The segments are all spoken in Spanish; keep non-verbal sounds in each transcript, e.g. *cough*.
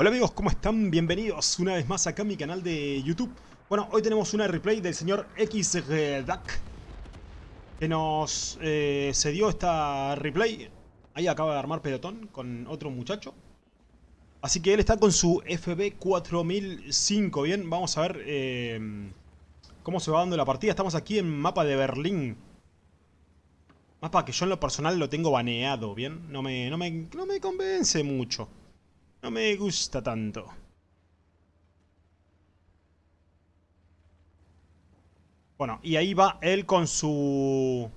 Hola amigos, ¿cómo están? Bienvenidos una vez más acá a mi canal de YouTube. Bueno, hoy tenemos una replay del señor XRDAC que nos eh, cedió esta replay. Ahí acaba de armar pelotón con otro muchacho. Así que él está con su FB4005, ¿bien? Vamos a ver eh, cómo se va dando la partida. Estamos aquí en mapa de Berlín. Mapa que yo en lo personal lo tengo baneado, ¿bien? No me, no me, no me convence mucho. No me gusta tanto. Bueno, y ahí va él con su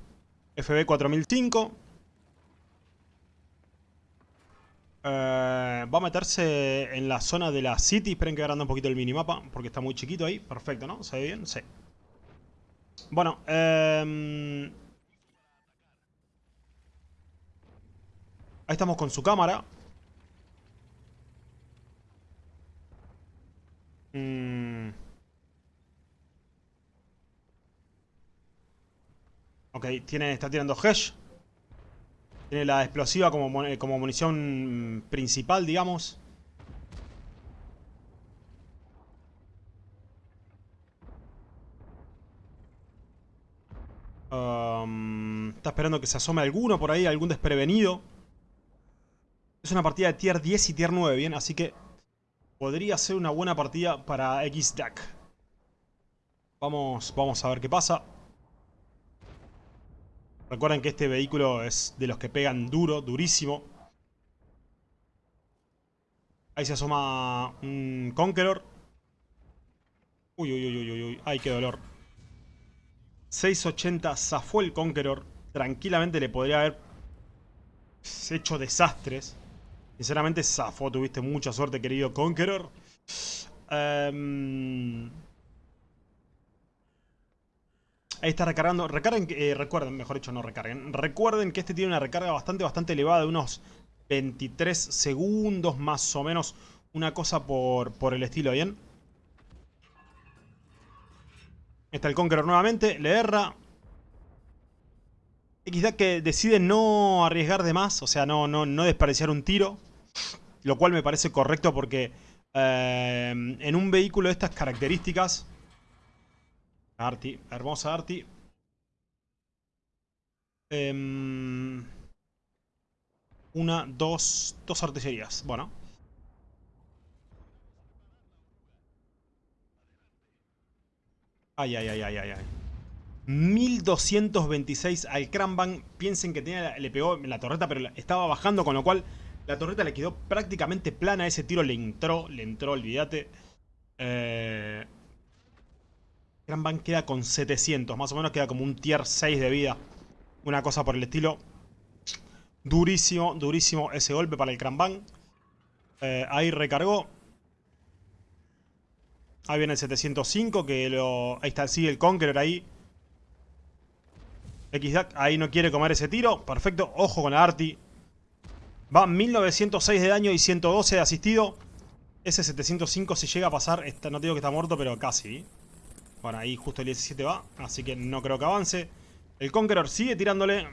FB 4005. Eh, va a meterse en la zona de la City. Esperen que agrande un poquito el minimapa, porque está muy chiquito ahí. Perfecto, ¿no? ¿Se ve bien? Sí. Bueno, eh, ahí estamos con su cámara. Mm. Ok, tiene, está tirando Hesh. Tiene la explosiva como, como munición principal, digamos. Um, está esperando que se asome alguno por ahí, algún desprevenido. Es una partida de tier 10 y tier 9, bien, así que podría ser una buena partida para XDAC. Vamos, vamos a ver qué pasa. Recuerden que este vehículo es de los que pegan duro, durísimo. Ahí se asoma un Conqueror. Uy, uy, uy, uy, uy. Ay, qué dolor. 680 zafó el Conqueror. Tranquilamente le podría haber hecho desastres. Sinceramente, zafó, tuviste mucha suerte, querido Conqueror. Em, ahí está recargando. Recarguen, eh, recuerden, mejor dicho, no recarguen. Recuerden que este tiene una recarga bastante, bastante elevada, de unos 23 segundos más o menos. Una cosa por, por el estilo, ¿bien? Está el Conqueror nuevamente, le erra. XD que decide no arriesgar de más, o sea, no, no, no desperdiciar un tiro. Lo cual me parece correcto porque eh, en un vehículo de estas características... Arti, hermosa Arti. Em, una, dos, dos artillerías. Bueno. Ay, ay, ay, ay, ay, ay. 1226 al Cranbang. Piensen que tenía, le pegó en la torreta, pero estaba bajando, con lo cual la torreta le quedó prácticamente plana. Ese tiro le entró, le entró, olvídate. Eh... Queda con 700, más o menos queda como un tier 6 de vida. Una cosa por el estilo. Durísimo, durísimo ese golpe para el Cranbang. Eh, ahí recargó. Ahí viene el 705 que lo... Ahí está, sigue el Conqueror ahí. XDAC ahí no quiere comer ese tiro. Perfecto. Ojo con la Arti. Va 1906 de daño y 112 de asistido. Ese 705 si llega a pasar, no digo que está muerto, pero casi. Bueno, ahí justo el 17 va, así que no creo que avance. El Conqueror sigue tirándole.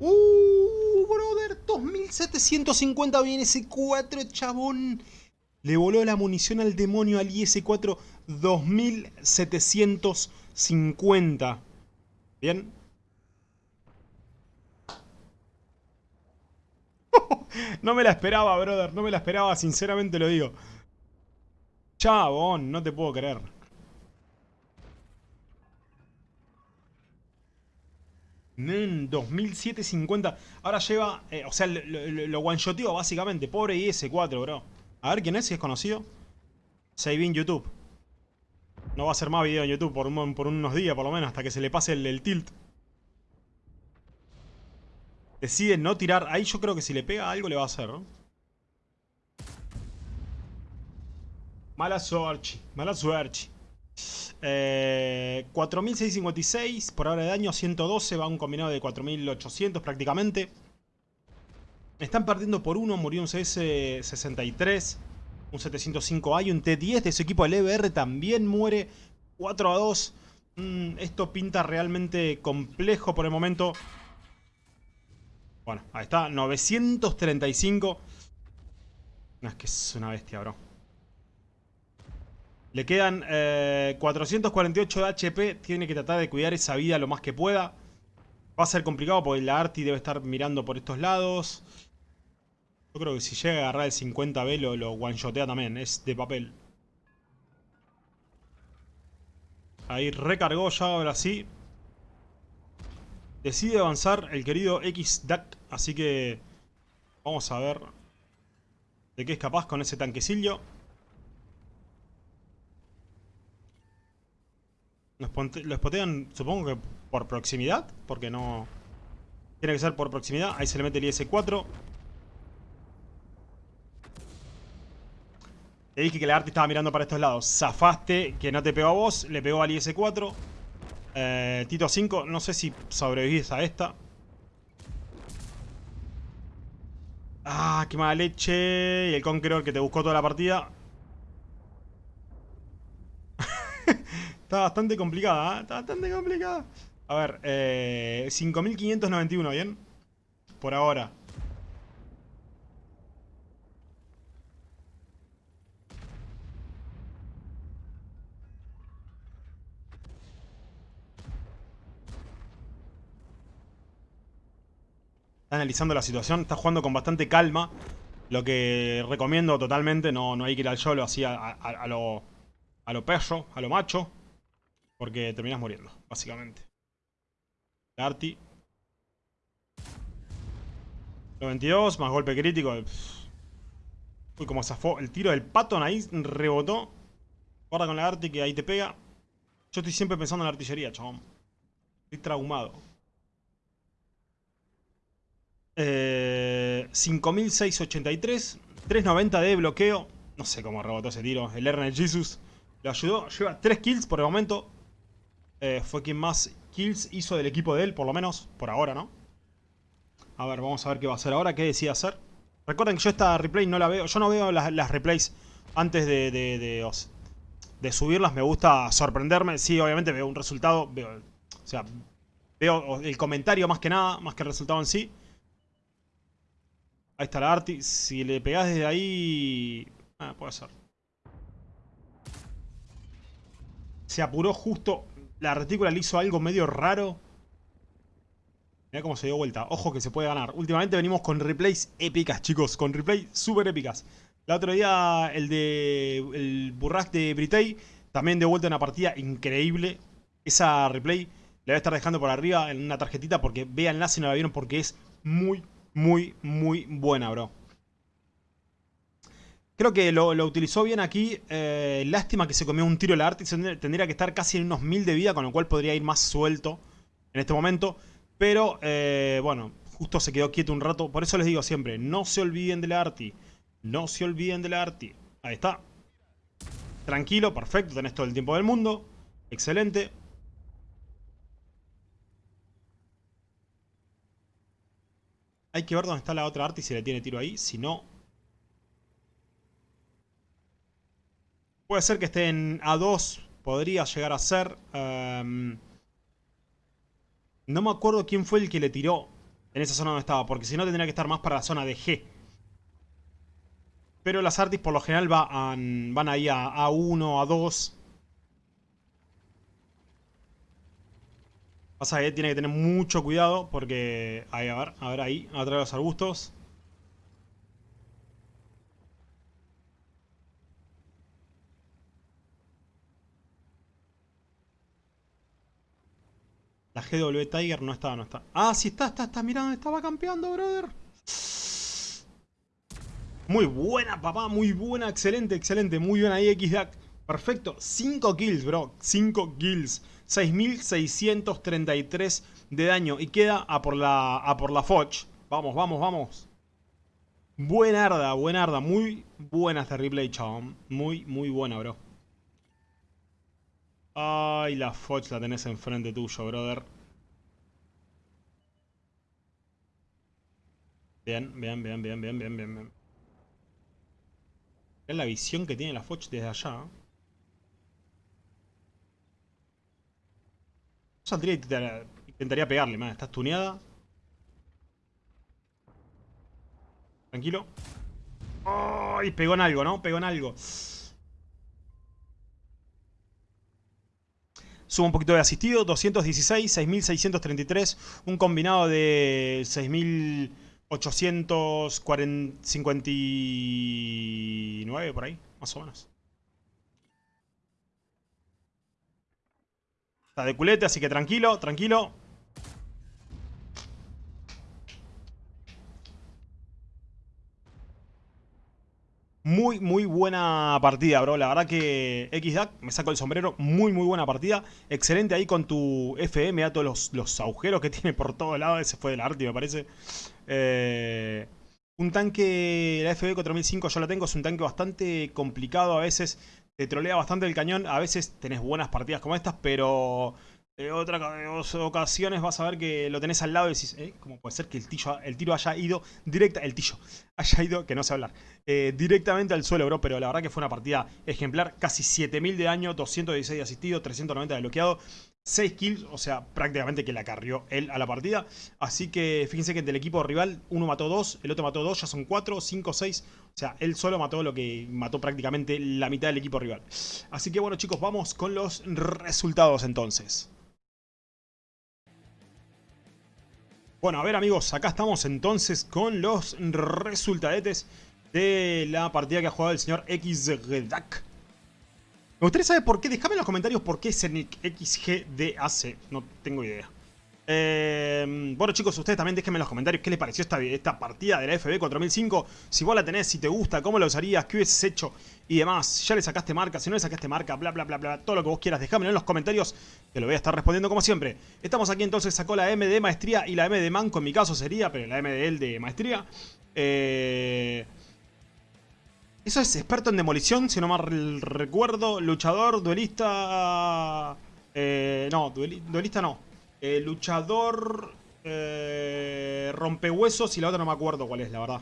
¡Uh, brother! 2750 viene ese 4, chabón. Le voló la munición al demonio al IS-4 2750. Bien. *laughs* no me la esperaba, brother. No me la esperaba, sinceramente lo digo. Chabón, no te puedo creer. Men, 2750. Ahora lleva... Eh, o sea, lo, lo, one-shoteó básicamente. Pobre IS-4, bro. A ver quién es, si es conocido. Save en YouTube. No va a hacer más video en YouTube por, por unos días, por lo menos, hasta que se le pase el, tilt. Decide no tirar. Ahí yo creo que si le pega algo le va a hacer, ¿no? Mala suerte. Mala suerte. Eh, 4656 por hora de daño, 112, va un combinado de 4800 prácticamente. Están perdiendo por uno, murió un CS63 un 705 hay, un T10 de su equipo del EBR también muere 4 a 2. Mm, esto pinta realmente complejo por el momento. Bueno, ahí está, 935. No, es que es una bestia, bro. Le quedan 448 eh, de HP. Tiene que tratar de cuidar esa vida lo más que pueda. Va a ser complicado porque la Arti debe estar mirando por estos lados. Yo creo que si llega a agarrar el 50B lo, lo one-shotea también. Es de papel. Ahí recargó ya ahora sí. Decide avanzar el querido X-Duck. Así que vamos a ver de qué es capaz con ese tanquecillo. Lo spotean, supongo que por proximidad, porque no... Tiene que ser por proximidad. Ahí se le mete el IS-4. Te dije que la arte estaba mirando para estos lados. Zafaste, que no te pegó a vos. Le pegó al IS-4. Eh, Tito 5, no sé si sobrevivís a esta. Ah, qué mala leche. Y el Conqueror que te buscó toda la partida. *laughs* Está bastante complicada, ¿eh? Está bastante complicada. A ver, eh, 5.591, ¿bien? Por ahora. Analizando la situación, está jugando con bastante calma. Lo que recomiendo totalmente, no, no hay que ir al solo así a, a lo, a lo perro, a lo macho. Porque terminas muriendo, básicamente. Arti. 92, más golpe crítico. Uy, como zafó. El tiro del patón ahí rebotó. Guarda con la Arti que ahí te pega. Yo estoy siempre pensando en la artillería, chabón. Estoy traumado. Eh, 5683. 390 de bloqueo. No sé cómo rebotó ese tiro. El Ernest Jesus lo ayudó. Lleva 3 kills por el momento. Eh, fue quien más kills hizo del equipo de él, por lo menos, por ahora, ¿no? A ver, vamos a ver qué va a hacer ahora, qué decide hacer. Recuerden que yo esta replay no la veo, yo no veo las, replays antes de, de, subirlas, me gusta sorprenderme. Sí, obviamente veo un resultado, veo, o sea, veo el comentario más que nada, más que el resultado en sí. Ahí está la Arti, si le pegás desde ahí... Ah, puede ser. Se apuró justo la retícula le hizo algo medio raro. Mira cómo se dio vuelta. Ojo que se puede ganar. Últimamente venimos con replays épicas, chicos. Con replays súper épicas. El otro día el de el Burrack de Britey. También de vuelta una partida increíble. Esa replay la voy a estar dejando por arriba en una tarjetita porque véanla si no la vieron porque es muy, muy, muy buena, bro. Creo que lo, utilizó bien aquí. Eh, lástima que se comió un tiro la arte. Tendría que estar casi en unos mil de vida, con lo cual podría ir más suelto en este momento. Pero, eh, bueno, justo se quedó quieto un rato. Por eso les digo siempre, no se olviden de la arti. No se olviden de la arti. Ahí está. Tranquilo, perfecto, tenés todo el tiempo del mundo. Excelente. Hay que ver dónde está la otra arti si le tiene tiro ahí. Si no, Puede ser que esté en A2, podría llegar a ser. Em, no me acuerdo quién fue el que le tiró en esa zona donde estaba, porque si no tendría que estar más para la zona de G. Pero las artis por lo general van, van ahí a A1, A2. Pasa que tiene que tener mucho cuidado porque... Ahí, a ver, a ver ahí, atrás de los arbustos. La GW Tiger no estaba, no está. Ah, sí está, está, está, mirando, estaba campeando, brother. Muy buena, papá, muy buena, excelente, excelente. Muy buena ahí, XDAC. Perfecto, 5 kills, bro. 5 kills. 6.633 de daño. Y queda a por la, a por la Foch. Vamos, vamos, vamos. Buenarda, buenarda. Muy buena este replay, chabón. Muy, muy buena, bro. Ay, la Foch la tenés enfrente tuyo, brother. Bien, bien, bien, bien, bien, bien, bien, bien. Es la visión que tiene la Foch desde allá. Saldría y intentaría, pegarle, man. Estás tuneada. Tranquilo. Ay, pegó en algo, ¿no? Pegó en algo. Subo un poquito de asistido, 216, 6633, un combinado de 6859 por ahí, más o menos. Está de culete, así que tranquilo, tranquilo. Muy, muy buena partida, bro. La verdad que XDAC, me saco el sombrero. Muy, muy buena partida. Excelente ahí con tu FM. A todos los, agujeros que *laughs* tiene por todos lados. Ese fue del arte, me parece. Eh, un tanque, la FB 4005 yo la tengo. Es un tanque bastante complicado. A veces te trolea bastante el cañón. A veces tenés buenas partidas como estas, pero en otras ocasiones vas a ver que lo tenés al lado y decís, ¿eh? ¿cómo puede ser que el, el tiro haya ido directa, el tillo, *laughs* haya ido, que no sé hablar, eh, directamente al suelo, bro? Pero la verdad que fue una partida ejemplar, casi 7000 de daño, 216 de asistido, 390 de bloqueado, 6 kills, o sea, prácticamente que la carrió él a la partida. Así que fíjense que del equipo rival, uno mató 2, el otro mató 2, ya son 4, 5, 6. O sea, él solo mató lo que mató prácticamente la mitad del equipo rival. Así que bueno chicos, vamos con los resultados entonces. Bueno, a ver amigos, acá estamos entonces con los resultadetes de la partida que ha jugado el señor XGDAC. Me gustaría saber por qué, déjame en los comentarios por qué es XGDAC, no tengo idea. Eh, bueno chicos, ustedes también déjenme en los comentarios qué les pareció esta, esta partida de la FB 4005. Si vos la tenés, si te gusta, cómo la usarías, qué hubieses hecho y demás. Ya le sacaste marca, si no le sacaste marca, bla bla bla bla, todo lo que vos quieras, déjamelo en los comentarios. Te lo voy a estar respondiendo como siempre. Estamos aquí entonces, sacó la M de maestría y la M de manco en mi caso sería, pero la M de él de maestría. Eh... Eso es experto en demolición, si no mal recuerdo. Luchador, duelista... Eh, no, duelista no. Eh, luchador eh, rompehuesos y la otra no me acuerdo cuál es, la verdad.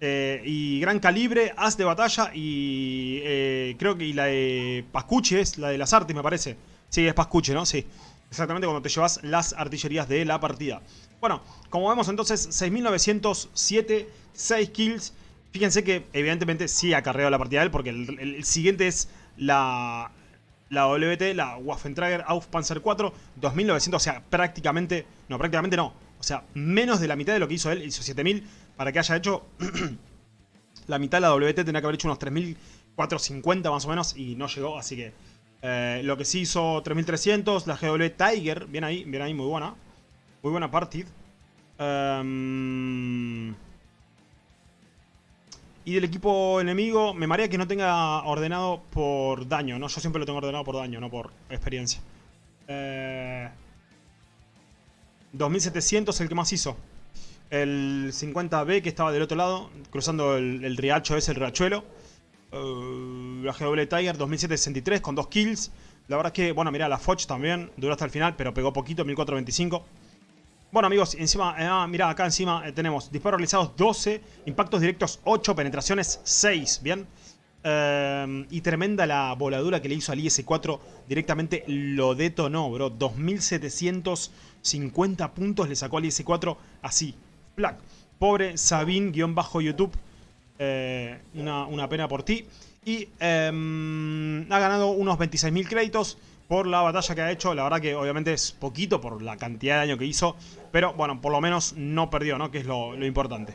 Eh, y gran calibre, as de batalla y eh, creo que la de Pascuche es la de las artes, me parece. Sí, es Pascuche, ¿no? Sí. Exactamente cuando te llevas las artillerías de la partida. Bueno, como vemos entonces, 6.907, 6 kills. Fíjense que evidentemente sí cargado la partida él porque el siguiente es la, la WT, la Waffentrager Auf Panzer 4, 2900, o sea, prácticamente, no, prácticamente no, o sea, menos de la mitad de lo que hizo él, hizo 7000, para que haya hecho *clears throat* la mitad de la WT tenía que haber hecho unos 3450 más o menos y no llegó, así que eh, lo que sí hizo 3300, la GW Tiger, bien ahí, bien ahí, muy buena, muy buena partida. Em, y del equipo enemigo, me marea que no tenga ordenado por daño, ¿no? Yo siempre lo tengo ordenado por daño, no por experiencia. Eh, 2700 el que más hizo. El 50B que estaba del otro lado, cruzando el, riacho ese, el riachuelo. Eh, la GW Tiger 2763 con 2 kills. La verdad es que, bueno, mira, la Foch también duró hasta el final, pero pegó poquito, 1425. Bueno amigos, encima, eh, ah, mira acá encima eh, tenemos disparos realizados 12, impactos directos 8, penetraciones 6, ¿bien? Eh, y tremenda la voladura que le hizo al IS-4, directamente lo detonó, bro. 2750 puntos le sacó al IS-4 así, plac. Pobre Sabin-YouTube, una, una, pena por ti. Y em, ha ganado unos 26.000 créditos por la batalla que ha hecho. La verdad que obviamente es poquito por la cantidad de daño que hizo. Pero bueno, por lo menos no perdió, ¿no? Que es lo, importante.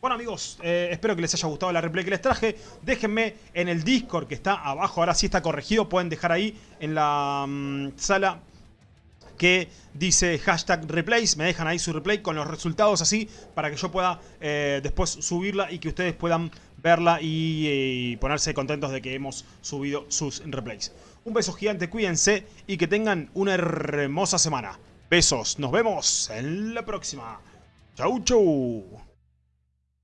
Bueno amigos, eh, espero que les haya gustado la replay que les traje. Déjenme en el Discord que está abajo, ahora sí está corregido. Pueden dejar ahí en la mm, sala que dice hashtag replays. Me dejan ahí su replay con los resultados así para que yo pueda eh, después subirla y que ustedes puedan verla y, ponerse contentos de que hemos subido sus replays. Un beso gigante, cuídense y que tengan una hermosa semana. Besos, nos vemos en la próxima. Chau, chau.